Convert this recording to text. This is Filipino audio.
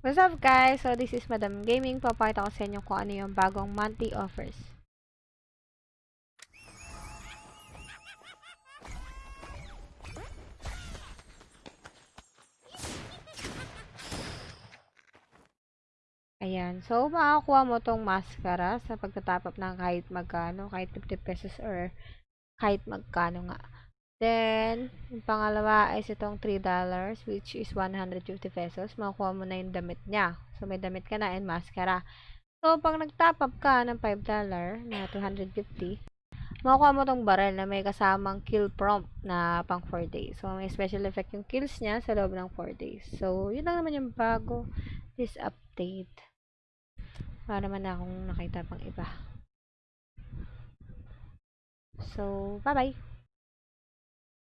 What's up guys? So this is Madam Gaming. Papakita ko sa inyo kung ano yung bagong monthly offers. Ayan. So, makakuha mo tong mascara sa pagtatap up ng kahit magkano, kahit 50 pesos or kahit magkano nga. Then, yung pangalawa is itong $3 which is 150 pesos. Makukuha mo na yung damit niya. So, may damit ka na and mascara. So, pag nag-top up ka ng $5 na 250, makukuha mo tong barrel na may kasamang kill prompt na pang 4 days. So, may special effect yung kills niya sa loob ng 4 days. So, yun lang naman yung bago this update. Para naman na akong nakita pang iba. So, bye-bye!